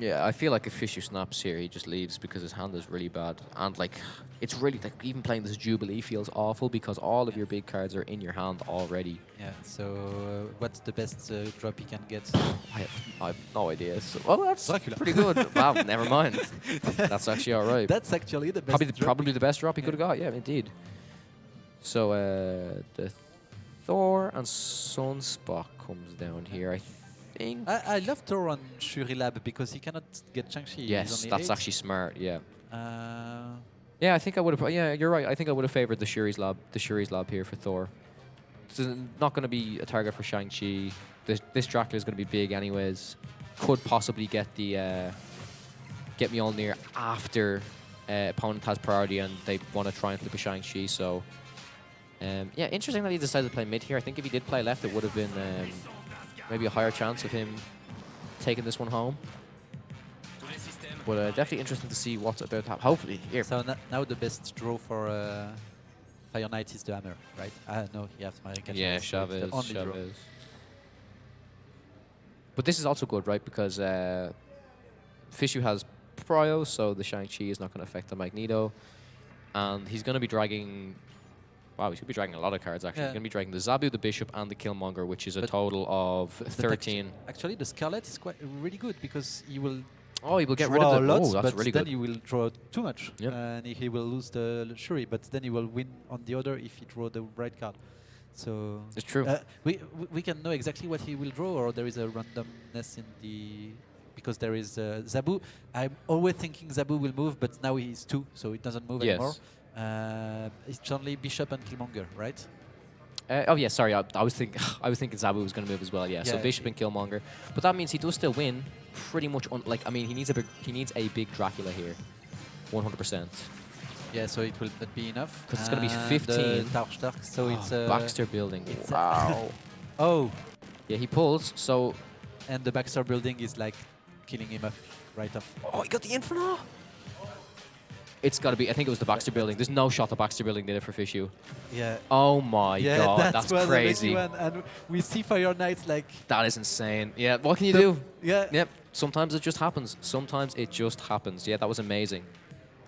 Yeah, I feel like if Fisher snaps here, he just leaves because his hand is really bad. And like, it's really like even playing this Jubilee feels awful because all of your big cards are in your hand already. Yeah. So uh, what's the best uh, drop he can get? I have, I have no idea. So, well, that's Dracula. pretty good. [laughs] wow, never mind. That's actually all right. That's actually the best. probably the, drop. probably the best drop he Yeah. could have got. Yeah, indeed. So uh, the Thor and Sunspot comes down here. I I, I love Thor on Shuri Lab because he cannot get Shang-Chi. Yes, that's eight. actually smart. Yeah. Uh, Yeah, I think I would have. Yeah, you're right. I think I would have favored the Shuri's lab, the Shuri's lab here for Thor. This is not going to be a target for Shang-Chi. This this Dracula is going to be big anyways. Could possibly get the uh, get Mjolnir after uh, opponent has priority and they want to try and flip a Shang-Chi. So um, yeah, interesting that he decided to play mid here. I think if he did play left, it would have been um, maybe a higher chance of him taking this one home. But uh, definitely interesting to see what's about to happen. Hopefully, here. so now the best draw for uh, Fire Knight is the hammer, right? Ah, no, he has American. Yeah, Chavez, Chavez, draw. But this is also good, right? Because uh, Fishu has Prio, so the Shang-Chi is not going to affect the Magneto. And he's going to be dragging... Wow, he's going to be dragging a lot of cards, actually. Yeah. He's going to be dragging the Zabu, the Bishop, and the Killmonger, which is a total of But actu- 13. Actually, the Scarlet is quite really good because he will Oh, he will get rid of the... lots, oh, that's but really then good. he will draw too much, Yep. and he will lose the Shuri. But then he will win on the other if he draw the right card. So It's true. Uh, we we- we can know exactly what he will draw, or there is a randomness in the because there is uh, Zabu. I'm always thinking Zabu will move, but now he's two, so it doesn't move Yes. anymore. Uh, it's only Bishop and Killmonger, right? Uh, oh yeah, sorry. I, I was thinking [laughs] I was thinking Zabu was going to move as well. Yeah, so Yeah. Bishop and Killmonger, but that means he does still win. Pretty much, On, like I mean, he needs a big, he needs a big Dracula here, 100 percent. Yeah, so it will not be enough. Because it's gonna be 15. Uh, Dark Stark, so it's uh, Baxter building. it's Wow. [laughs] oh, yeah, he pulls. So and the Baxter building is like killing him off right off. oh, he got the Inferno. It's got to be. I think it was the Baxter building. There's no shot the Baxter building did it for Fishu. Yeah. Oh my yeah, god, that that's was crazy. And we see Fire Knights like That is insane. Yeah, what can you the- do? Yeah. Yep. Sometimes it just happens. Sometimes it just happens. Yeah, that was amazing.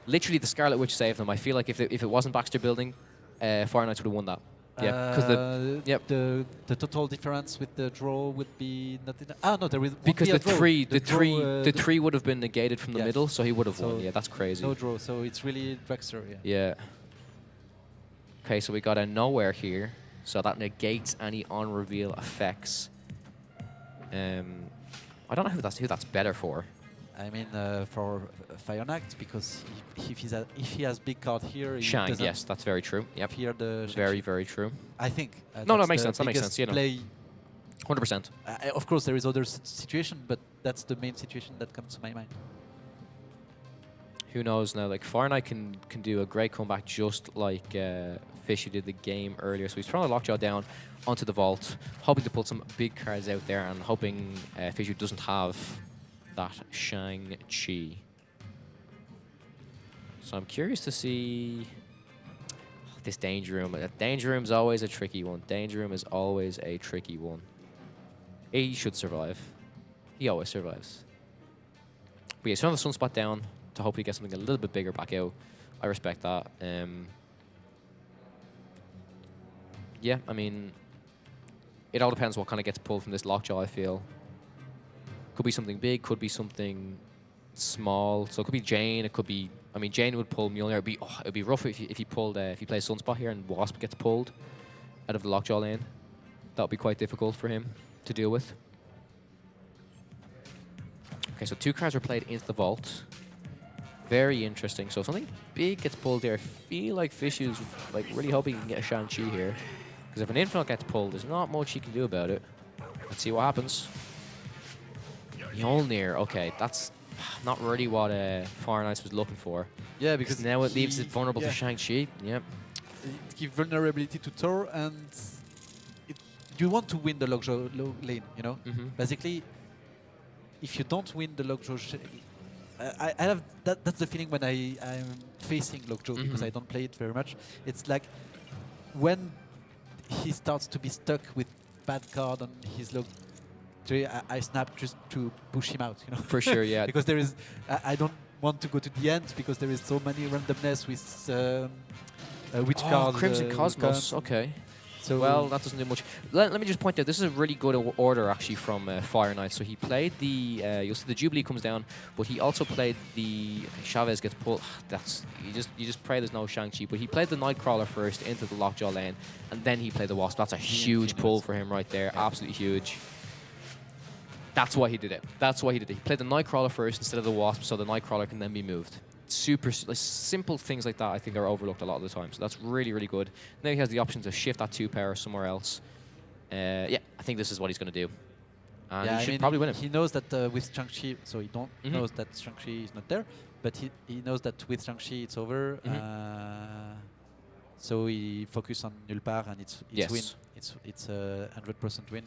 Literally, the Scarlet Witch saved them. I feel like if it, if it wasn't Baxter building, uh, Fire Knights would have won that. Yeah, because the Uh, yep. the the total difference with the draw would be not enough. Ah no, there is won't because be a the three the, draw, three uh, the three would have been negated from the Yeah. middle, so he would have So won. Yeah, that's crazy. no draw, so it's really Dragster. Yeah. Yeah. Okay, so we got a Knowhere here, so that negates any on reveal effects. Um, I don't know who that's who that's better for. I mean uh, for Knight because if, if he's a, if he has big card here, he Shang, yes, that's very true. Yep, fear the very very true. I think. Uh, No, no, makes sense, that makes sense, you know. Play. Hundred percent. Uh, of course, there is other situation, but that's the main situation that comes to my mind. Who knows now? Like Fahrenheit can can do a great comeback, just like uh, Fishy did the game earlier. So he's throwing a lockjaw down onto the vault, hoping to pull some big cards out there, and hoping uh, Fishy doesn't have that Shang Chi. So I'm curious to see this danger room. Uh, Danger room's always a tricky one. Danger room is always a tricky one. He should survive. He always survives. But yeah, throwing the sunspot down to hopefully get something a little bit bigger back out. I respect that. Um, yeah, I mean, it all depends what kind of gets pulled from this lockjaw, I feel. Could be something big, could be something small. So it could be Jane, it could be... I mean, Jane would pull Mjolnir. It'd be, oh, it'd be rough if he, if he pulled... Uh, if he plays Sunspot here and Wasp gets pulled out of the lockjaw lane. That would be quite difficult for him to deal with. Okay, so two cards were played into the vault. Very interesting. So if something big gets pulled there, I feel like Fish is like really hoping he can get a Shang-Chi here. Because if an Infinaut gets pulled, there's not much he can do about it. Let's see what happens. Mjolnir, okay, that's not really what uh, Fire Knights was looking for. Yeah, Because now it leaves it vulnerable yeah, to Shang-Chi. Yep. It gives vulnerability to Thor, and it, you want to win the lockjaw lo lane, you know? Mm-hmm. Basically, if you don't win the lockjaw, I, I have that. That's the feeling when I I'm facing lockjaw because Mhm. I don't play it very much. It's like when he starts to be stuck with bad card on his lockjaw I, I snapped just to push him out. You know. For sure, yeah. [laughs] because there is, I, I don't want to go to the end because there is so many randomness with um, uh, which oh, cards. Crimson uh, Cosmos. Okay. So Well, that doesn't do much. Let, let me just point out, this is a really good order actually from uh, Fire Knight. So he played the, uh, you'll see the Jubilee comes down, but he also played the, Chavez gets pulled. [sighs] That's, you just you just pray there's no Shang-Chi. But he played the Nightcrawler first into the Lockjaw lane, and then he played the Wasp. That's a huge pull for him right there. Absolutely huge. That's why he did it. That's why he did it. He played the Nightcrawler first instead of the Wasp, so the Nightcrawler can then be moved. Super like, simple things like that, I think, are overlooked a lot of the time. So that's really, really good. Now he has the option to shift that two power somewhere else. Uh, yeah, I think this is what he's going to do. And yeah, he I should mean, probably win him. He knows that uh, with Shang-Chi, so he don't Mhm. knows that Shang-Chi is not there, but he, he knows that with Shang-Chi it's over. Mhm. Uh, so he focus on Nulpar and it's it's Yes. win. It's it's a hundred percent win,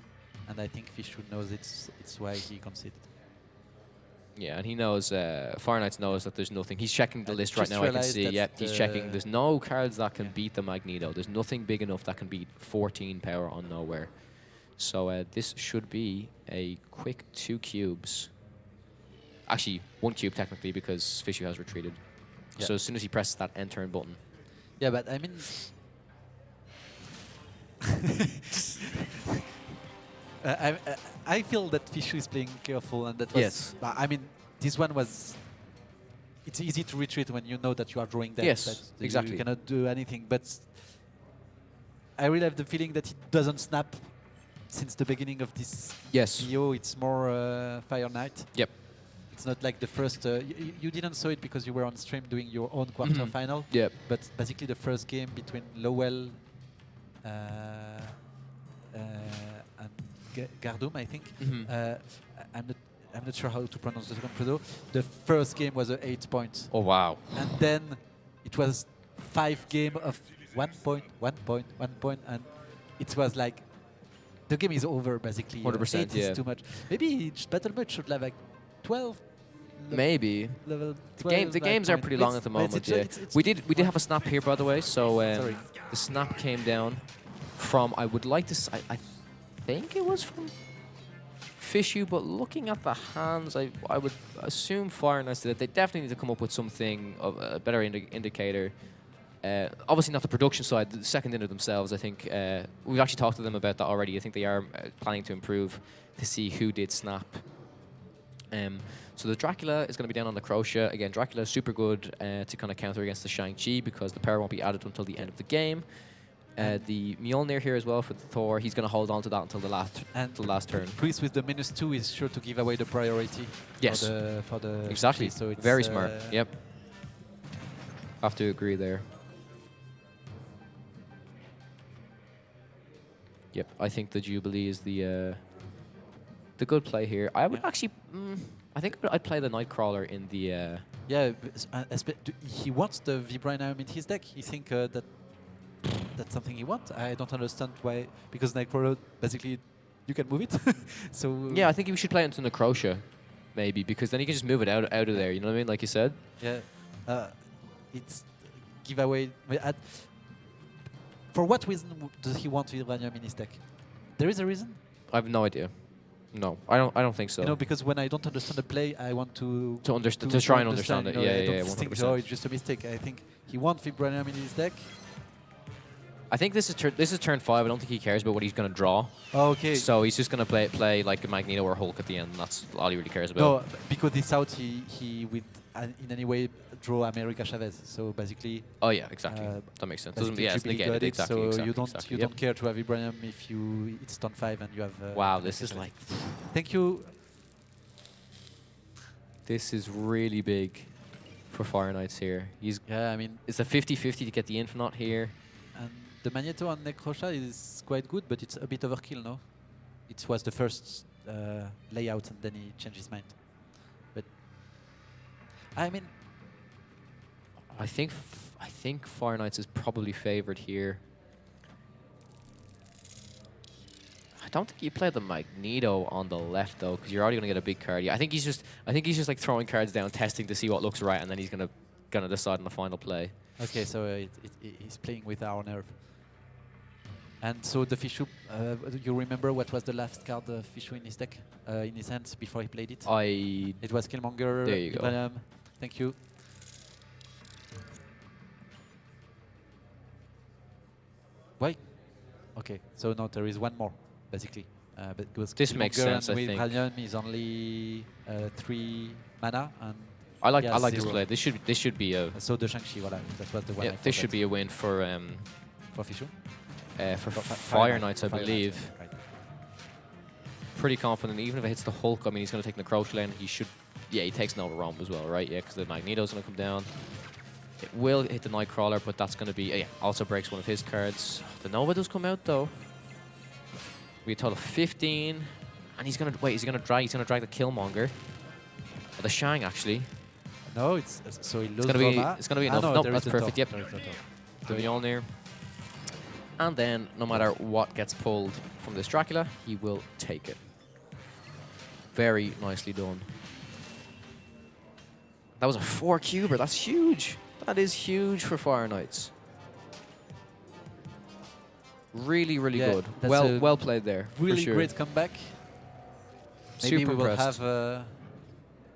and I think Fishwood knows it's it's why he conceded. Yeah, and he knows, uh, Fire Knights knows that there's nothing. He's checking the I list right now, I can see. Yeah, he's checking. There's no cards that can Yeah. beat the Magneto. There's nothing big enough that can beat 14 power on Knowhere. So uh, this should be a quick two cubes. Actually, one cube technically because Fishu has retreated. Yeah. So as soon as he presses that end turn button, Yeah, but I mean. [laughs] Uh, I, I- feel that Fishu is playing careful, and that was. Yes. but I mean, this one was. It's easy to retreat when you know that you are drawing dead. Yes, that you cannot do anything. But I really have the feeling that it doesn't snap since the beginning of this yes, PO. It's more uh, Fire Knight. Yep. It's not like the first. Uh, you, didn't saw it because you were on stream doing your own quarter Mhm. final. yep, But basically, the first game between Lowell uh, uh, Gardum, I think. Mhm. Uh, I- I'm not. I'm not sure how to pronounce the second pseudo. The first game was a eight points, Oh wow, and then it was five game of one point, one point, one point, and it was like the game is over basically. Uh, 100%, eight yeah. is too much. Maybe each battle mode should have like twelve. maybe. Level The, game, the games are point. pretty It's- long at the moment. it's- Yeah, it's- we did we did have a snap here by the way. So um, Sorry. the snap came down from I would like to I, I think it was from Fishu, but looking at the hands, I I would assume Fire Knights it. They definitely need to come up with something of a better indi- indicator. Uh, obviously not the production side, the second inner themselves. I think uh, we've actually talked to them about that already. I think they are uh, planning to improve to see who did snap. Um, so the Dracula is going to be down on the Necrosha. Again, Dracula is super good uh, to kind of counter against the Shang-Chi because the power won't be added until the end of the game. Uh, the Mjolnir here as well for the Thor. He's going to hold on to that until the last And until the last turn. Chris with the minus two is sure to give away the priority. Yes. For the, for the Exactly. So it's Very smart. uh, Yep. Have to agree there. Yep. I think the Jubilee is the uh, the good play here. I would Yeah. actually. Mm, I think I'd play the Nightcrawler in the. Uh, Yeah, uh, he wants the Vibranium in his deck. He think uh, that that's something he wants. I don't understand why. Because Nightcrawler, basically, you can move it. [laughs] so yeah, I think we should play into Necrosha, maybe because then you can just move it out out of there. You know what I mean? Like you said. Yeah, uh, it's giveaway. for what reason does he want Vibranium in his deck? There is a reason. I have no idea. No, I don't. I don't think so. You know, because when I don't understand the play, I want to to understand, to, try and understand, you it. know, Yeah, I yeah, don't yeah, think, oh, percent. it's just a mistake. I think he wants Vibranium in his deck. I think this is this is turn five. I don't think he cares about what he's going to draw. Okay. So he's just going to play play like a Magneto or Hulk at the end. That's all he really cares about. no, because this out, he he would uh, in any way draw America Chavez. So basically, Oh yeah, exactly. Uh, that makes sense. Doesn't yeah, it's negated it, exactly. So exactly, you don't exactly, you yep. don't care to have Vibranium if you it's turn five and you have. Uh, Wow, this is like Thank you. this is really big for Fire Knights here. He's Yeah, I mean, it's a 50-50 to get the Infinaut here. The Magneto on Necrosha is quite good, but it's a bit overkill, no? It was the first uh, layout, and then he changed his mind. But I mean, I think f- I think Fire Knights is probably favored here. I don't think you play the Magneto on the left though, because you're already gonna get a big card. Yeah, I think he's just I think he's just like throwing cards down, testing to see what looks right, and then he's gonna gonna decide on the final play. okay, so uh, it, it- he's playing with our nerve. And so the Fishu, uh, you remember what was the last card uh, Fishu in his deck, uh, in his hands before he played it? I It was Killmonger. There you go. Ibrahim. Thank you. Why? Okay, so now there is one more, basically. Uh, but This makes sense, I with think. Is only uh, three mana, and I like I like this play. This should this should be a so the Shang-Chi, voilà, that was the one yeah, I this should be a win for um for Fishu. Uh, for For Fire Knights, I believe. Pretty confident. Even if it hits the Hulk, I mean, he's going to take the Crouch lane. He should. Yeah, he takes Nova Roma as well, right? Yeah, because the Magneto's going to come down. It will hit the Nightcrawler, but that's going to be. Uh, yeah, also breaks one of his cards. The Nova does come out though. We a total of 15, and he's going to wait. Is he going to drag? He's going to drag the Killmonger. Or the Shang actually. No, it's uh, so he loses gonna be- Roma. it's gonna be Ah, enough. no, Nope, that's perfect, top. yep. There is a top. the Mjolnir. And then, no matter what gets pulled from this Dracula, he will take it. Very nicely done. That was a four cuber. That's huge. That is huge for Fire Knights. Really, really Yeah, good. Well, well played there. Really sure. great comeback. Maybe Super we will impressed. have a.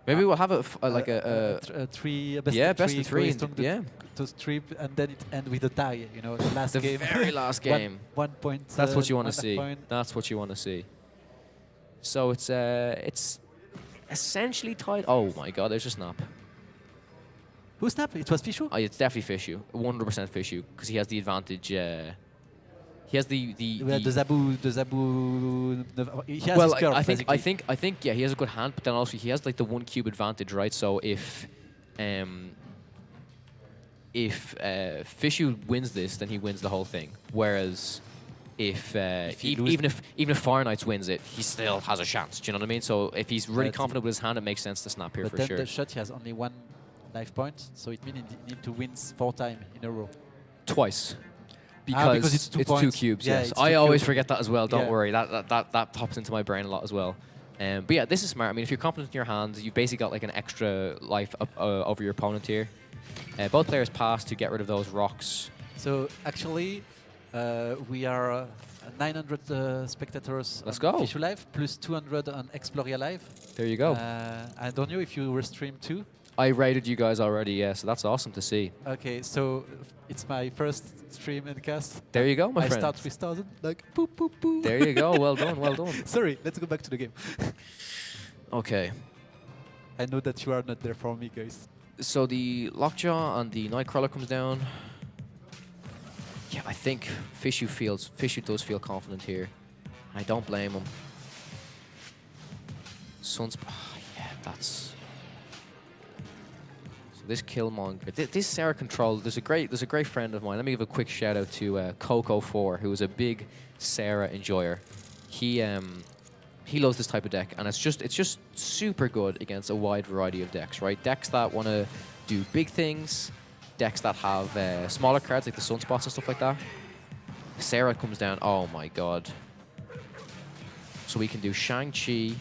Maybe we'll have a, uh, like uh, a, th- uh, three, best yeah, best three, of three. corresponding Yeah, to strip, and then it end with a tie. You know, the last the game. very [laughs] last game. One, point. That's uh, what you want to see. point. That's what you want to see. So it's uh, it's essentially tied. Oh my god, there's a snap. Who snapped? It was Fishu. Oh, it's definitely Fishu, 100% Fishu, because he has the advantage. Uh, he has the the. Well, the Zabu, the Zabu. He has well, curve, I, I think I think I think yeah, he has a good hand, but then also he has like the one cube advantage, right? So if um if uh, Fishu wins this, then he wins the whole thing. Whereas if, uh, If even if even if Fire Knights wins it, he still has a chance. Do you know what I mean? So if he's really But- confident with his hand, it makes sense to snap here But for then sure. the shot he has only one life point, so it means he need to win four times in a row. Twice. Because, Ah, because it's two points. cubes, Yeah, yes. it's I always cubes. forget that as well, don't Yeah. worry. That, that, that, that pops into my brain a lot as well. Um, but yeah, this is smart. I mean, if you're confident in your hand, you've basically got like an extra life up, uh, over your opponent here. Uh, both players pass to get rid of those rocks. So actually, uh, we are uh, 900 uh, spectators Let's on go. Fishu Live, plus 200 on Exploria Live. There you go. Uh, I don't know if you were streamed too. I rated you guys already, yeah, so that's awesome to see. Okay, so it's my first stream and cast. There you go, my I friend. start with 1000, like boop, boop, boop. There you go. Well done, well [laughs] done. Sorry, let's go back to the game. Okay. [laughs] I know that you are not there for me, guys. So the Lockjaw and the Nightcrawler comes down. Yeah, I think Fishu feels Fishu does feel confident here. I don't blame him. Sunsp ah, yeah, that's so this Killmonger. Th this Sera control. There's a great there's a great friend of mine. Let me give a quick shout out to uh, Coco4, who is a big Sera enjoyer. He um he loves this type of deck, and it's just it's just super good against a wide variety of decks, right? Decks that want to do big things, decks that have uh, smaller cards like the Sunspots and stuff like that. Sera comes down. Oh my god! So we can do Shang-Chi,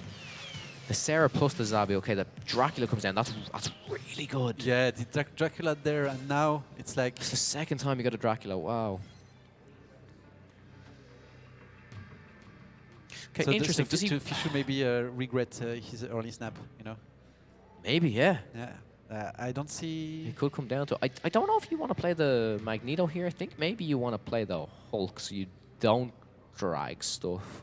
the Sera plus the Zabu. Okay, the Dracula comes down. That's that's really good. Yeah, the Drac- Dracula there, and now it's like It's the second time you got a Dracula. Wow. Okay, so interesting. Does he? Fishu maybe uh, regret uh, his early snap? You know? Maybe, yeah. Yeah. Uh, I don't see. It could come down to. I, I don't know if you want to play the Magneto here. I think maybe you want to play the Hulk so you don't drag stuff.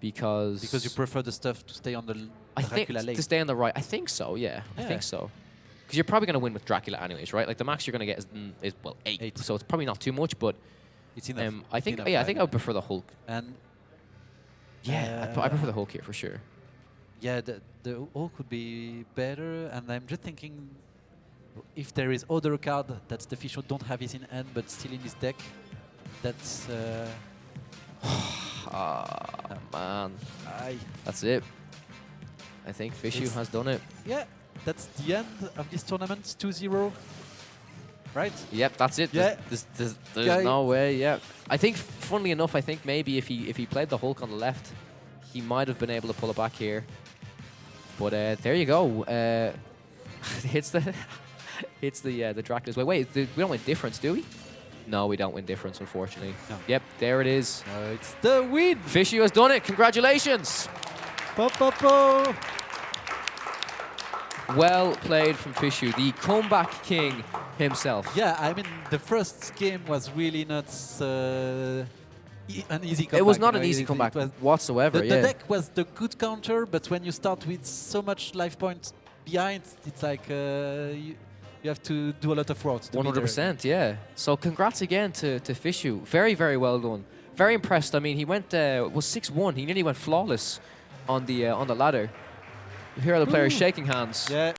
Because. Because you prefer the stuff to stay on the l- I think Dracula lane. to stay on the right. I think so. Yeah, I think so. Because you're probably going to win with Dracula anyways, right? Like the max you're going to get is, mm, is well eight, Eight. so it's probably not too much. But it's enough. um, I think enough, yeah, I think I would prefer the Hulk. And Yeah, I, I uh, prefer the Hulk here for sure. yeah, the the all could be better. And I'm just thinking, if there is other card that the Fishu don't have his in hand but still in his deck, that's uh, [sighs] Ah man, I that's it. I think Fishu has done it. yeah, that's the end of this tournament. 2-0, right? Yep, that's it. Yeah. There's, there's, there's, there's no way. Yeah, I think, funnily enough, I think maybe if he if he played the Hulk on the left, he might have been able to pull it back here. But uh, there you go. Uh, [laughs] hits the [laughs] hits the uh, the Dracula's way. Wait, we don't win difference, do we? No, we don't win difference, unfortunately. No. Yep, there it is. Uh, it's the win. Fishy has done it. Congratulations. Po, po, po. Well played from Fishu, the comeback king himself. Yeah, I mean the first game was really not uh, e- an easy comeback. it was you not know, an easy it- it comeback was- whatsoever. the, yeah. the deck was the good counter, but when you start with so much life points behind, it's like uh, you, you have to do a lot of work. 100%, yeah. So congrats again to to Fishu. Very very well done. Very impressed. I mean, he went uh, was six one. He nearly went flawless on the uh, on the ladder. Here are the players Ooh. shaking hands. Yeah,